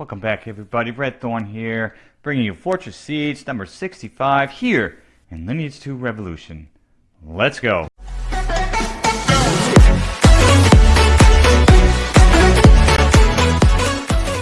Welcome back, everybody. Red Thorn here, bringing you Fortress Siege number 65 here in Lineage 2 Revolution. Let's go.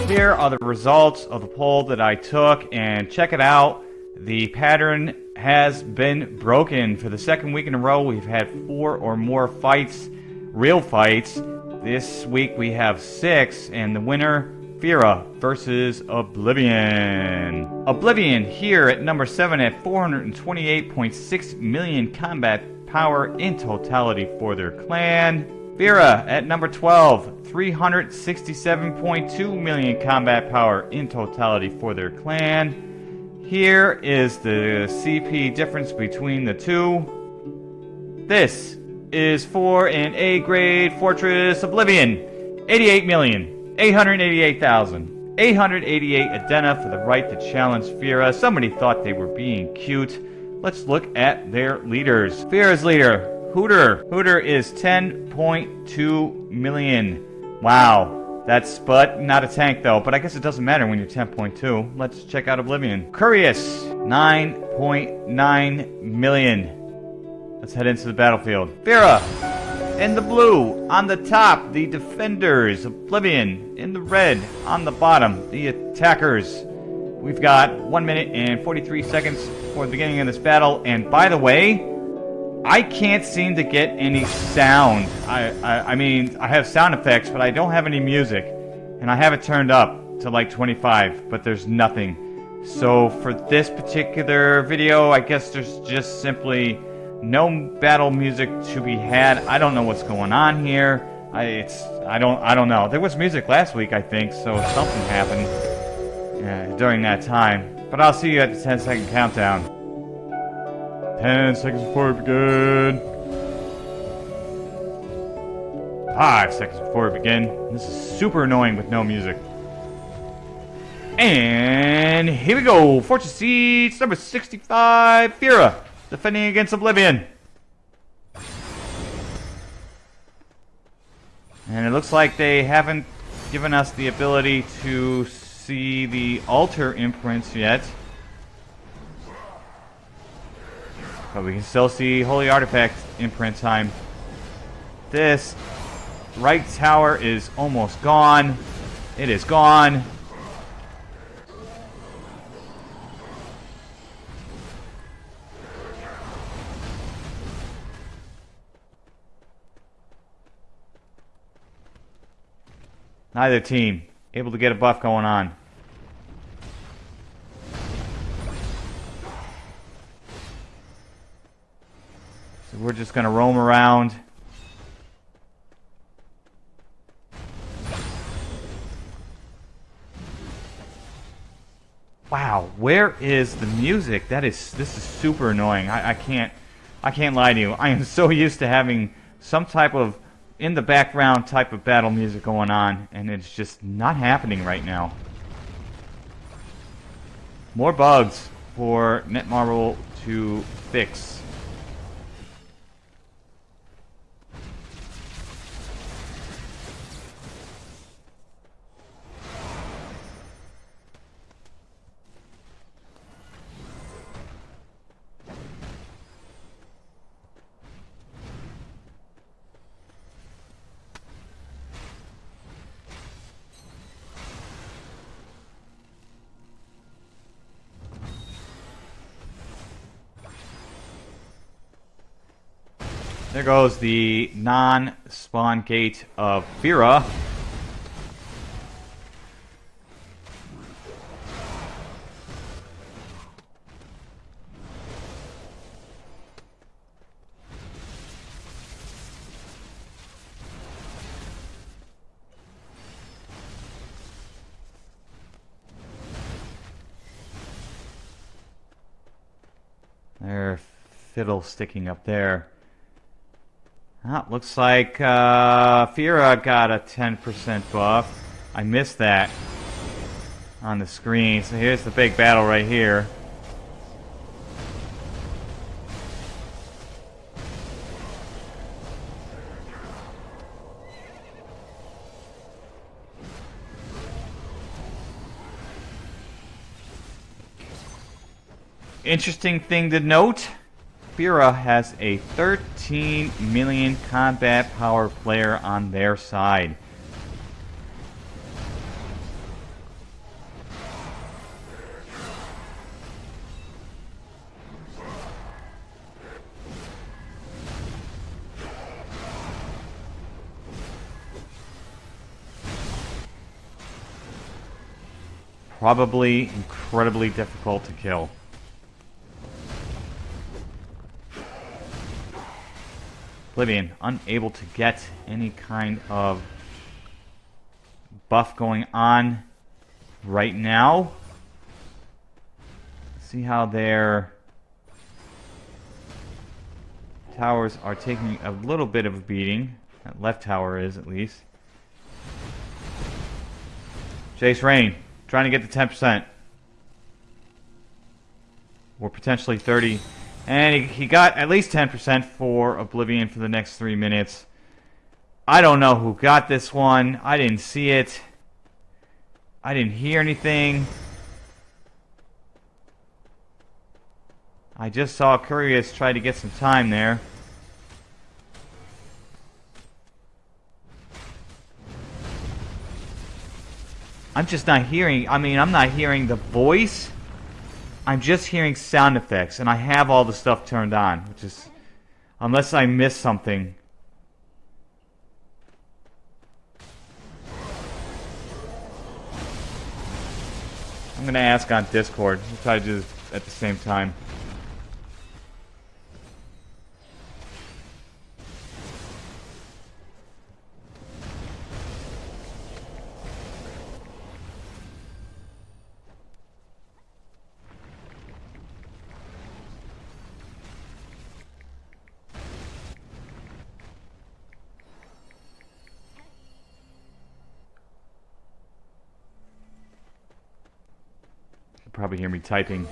Here are the results of the poll that I took, and check it out. The pattern has been broken. For the second week in a row, we've had four or more fights, real fights. This week we have six, and the winner, Fira versus Oblivion. Oblivion here at number seven at 428.6 million combat power in totality for their clan. Fira at number 12, 367.2 million combat power in totality for their clan. Here is the CP difference between the two. This is for an A grade Fortress Oblivion. 88 million, 888,000. 888 Adena for the right to challenge Fira. Somebody thought they were being cute. Let's look at their leaders. Fira's leader, Hooter. Hooter is 10.2 million. Wow. That's but not a tank though, but I guess it doesn't matter when you're 10.2. Let's check out Oblivion. Curious, 9.9 million. Let's head into the battlefield. Fira, in the blue, on the top, the defenders. Oblivion, in the red, on the bottom, the attackers. We've got 1 minute and 43 seconds for the beginning of this battle, and by the way, I can't seem to get any sound. I, I, I mean, I have sound effects, but I don't have any music. And I have it turned up to like 25, but there's nothing. So for this particular video, I guess there's just simply no battle music to be had. I don't know what's going on here. I, it's I don't I don't know. There was music last week, I think, so something happened during that time. But I'll see you at the 10 second countdown. 10 seconds before we begin. 5 seconds before we begin. This is super annoying with no music. And here we go. Fortress Siege, number 65. Fira defending against Oblivion. And it looks like they haven't given us the ability to see the altar imprints yet. But we can still see Holy Artifact imprint time. This right tower is almost gone. It is gone. Neither team able to get a buff going on. So we're just going to roam around. Wow, where is the music? That is, this is super annoying. I, I can't, I can't lie to you. I am so used to having some type of in the background type of battle music going on, and it's just not happening right now. More bugs for Netmarble to fix. There goes the non-spawn gate of Fira. There, fiddle sticking up there. That looks like uh, Fira got a 10% buff. I missed that on the screen. So here's the big battle right here. Interesting thing to note Fira has a 13 million combat power player on their side. Probably incredibly difficult to kill. Oblivion, unable to get any kind of buff going on right now. See how their towers are taking a little bit of a beating. That left tower is, at least. Jace Rain, Trying to get the 10%. Or potentially 30. And he, he got at least 10% for Oblivion for the next three minutes. I don't know who got this one. I didn't see it. I didn't hear anything. I just saw Curious try to get some time there. I'm just not hearing, I mean, I'm not hearing the voice. I'm just hearing sound effects, and I have all the stuff turned on, which is, unless I miss something. I'm gonna ask on Discord. We'll try to do this at the same time. Probably hear me typing.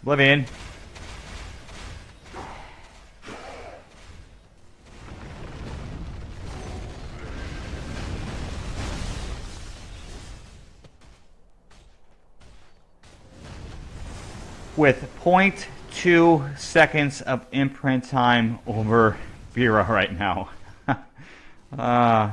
Oblivion. With 0.2 seconds of imprint time over Fira right now. uh,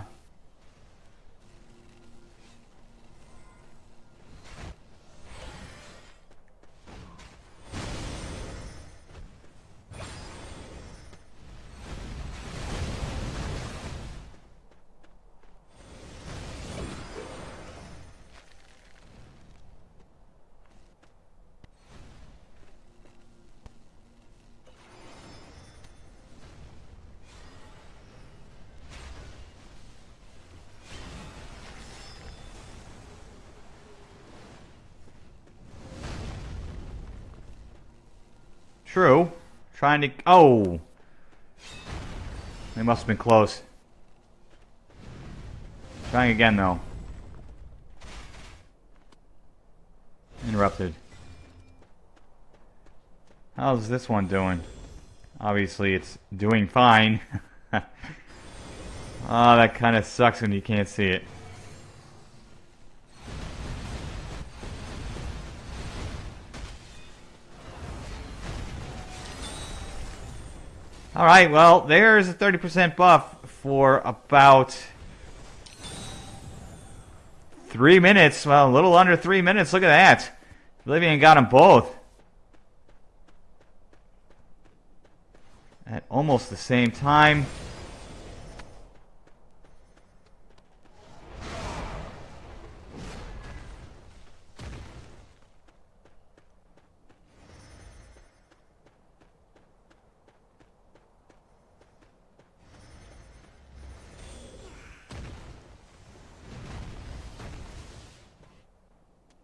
True. Trying to... Oh! They must have been close. Trying again, though. Interrupted. How's this one doing? Obviously, it's doing fine. oh, that kind of sucks when you can't see it. Alright, well, there's a 30% buff for about three minutes. Well, a little under three minutes. Look at that. Oblivion got them both. At almost the same time.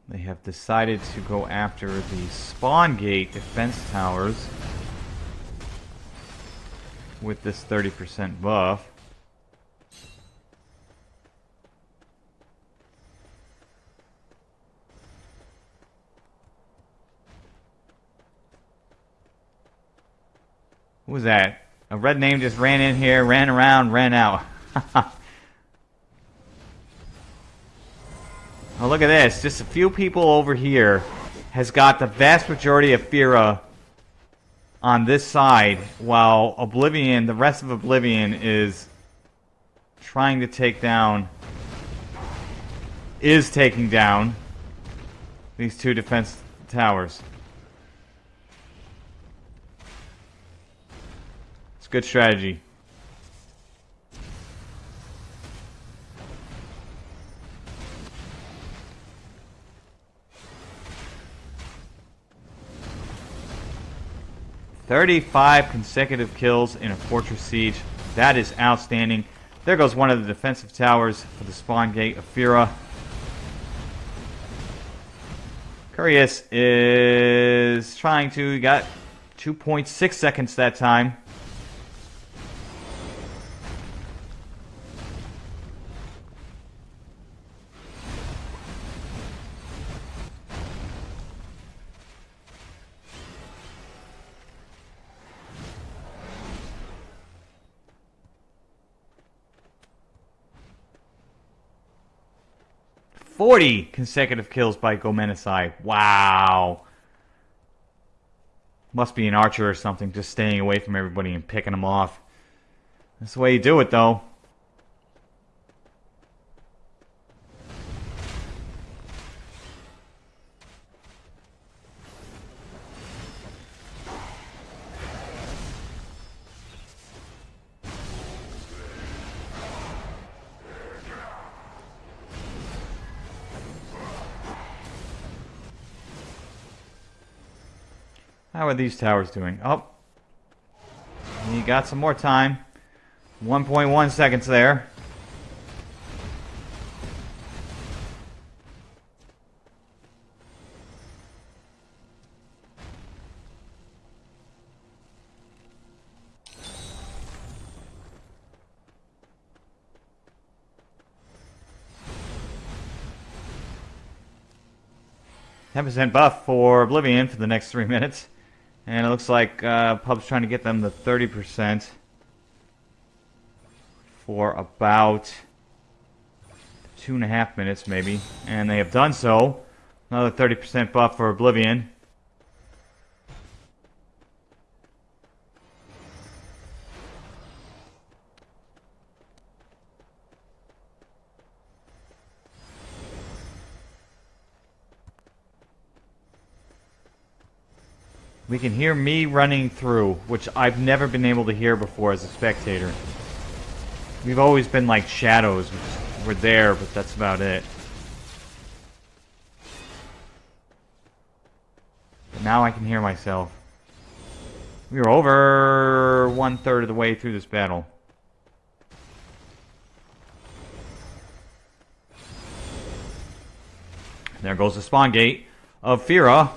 They have decided to go after the spawn gate defense towers. with this 30% buff. Who was that? A red name just ran in here, ran around, ran out. oh, look at this. Just a few people over here has got the vast majority of Fira on this side, while Oblivion, the rest of Oblivion is trying to take down, is taking down these two defense towers. It's good strategy. Thirty-five consecutive kills in a fortress siege. That is outstanding. There goes one of the defensive towers for the spawn gate of Fira. Curious is trying to, got 2.6 seconds that time. Forty consecutive kills by Gomenesai. Wow. Must be an archer or something, just staying away from everybody and picking them off. That's the way you do it, though. How are these towers doing? Oh. You got some more time. 1.1 seconds there. Ten percent buff for Oblivion for the next three minutes. And it looks like uh, Pub's trying to get them the 30% for about two and a half minutes, maybe. And they have done so. Another 30% buff for Oblivion. We can hear me running through, which I've never been able to hear before as a spectator. We've always been like shadows. We're there, but that's about it. But now I can hear myself. We are over one-third of the way through this battle. There goes the spawn gate of Fira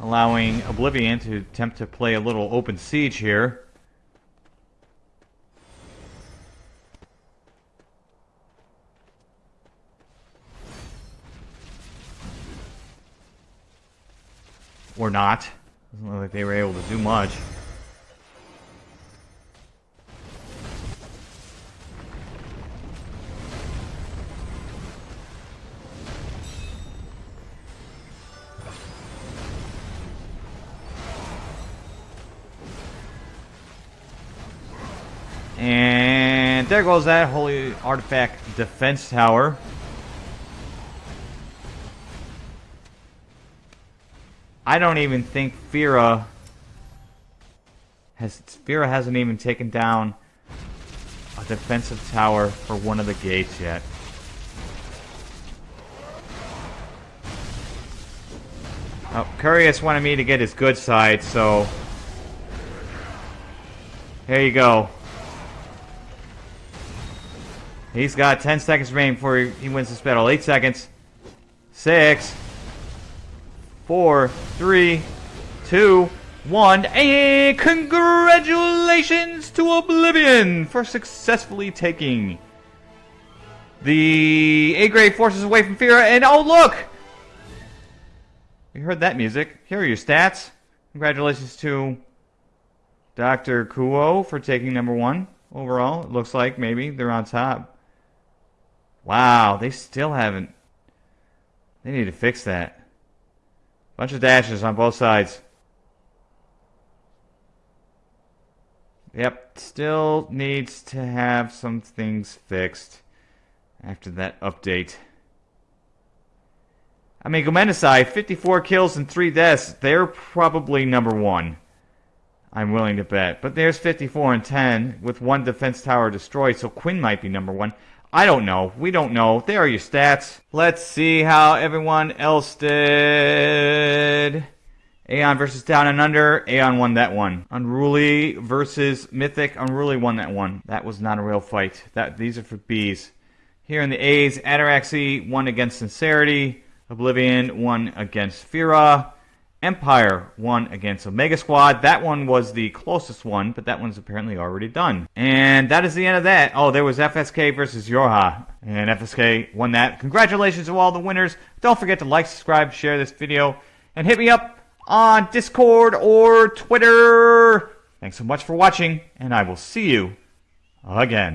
allowing Oblivion to attempt to play a little open siege here. Or not. Doesn't look like they were able to do much. There goes that Holy Artifact Defense Tower. I don't even think Fira has Fira hasn't even taken down a defensive tower for one of the gates yet. Oh, Curious wanted me to get his good side, so here you go. He's got 10 seconds remaining before he wins this battle. 8 seconds. 6. 4. 3. 2. one. And congratulations to Oblivion for successfully taking the A grade fortress away from Fira. And oh, look! You heard that music. Here are your stats. Congratulations to Dr. Kuo for taking number one overall. It looks like maybe they're on top. Wow, they still haven't. They need to fix that. Bunch of dashes on both sides. Yep, still needs to have some things fixed after that update. I mean, Gomenasai, 54 kills and 3 deaths. They're probably number one. I'm willing to bet. But there's 54 and 10 with one defense tower destroyed, so Quinn might be number one. I don't know. We don't know. There are your stats. Let's see how everyone else did. Aeon versus Down and Under. Aeon won that one. Unruly versus Mythic. Unruly won that one. That was not a real fight. That These are for Bs. Here in the A's, Ataraxy won against Sincerity. Oblivion won against Fira. Empire won against Omega Squad. That one was the closest one, but that one's apparently already done. And that is the end of that. Oh, there was FSK versus Yorha. And FSK won that. Congratulations to all the winners. Don't forget to like, subscribe, share this video, and hit me up on Discord or Twitter. Thanks so much for watching, and I will see you again.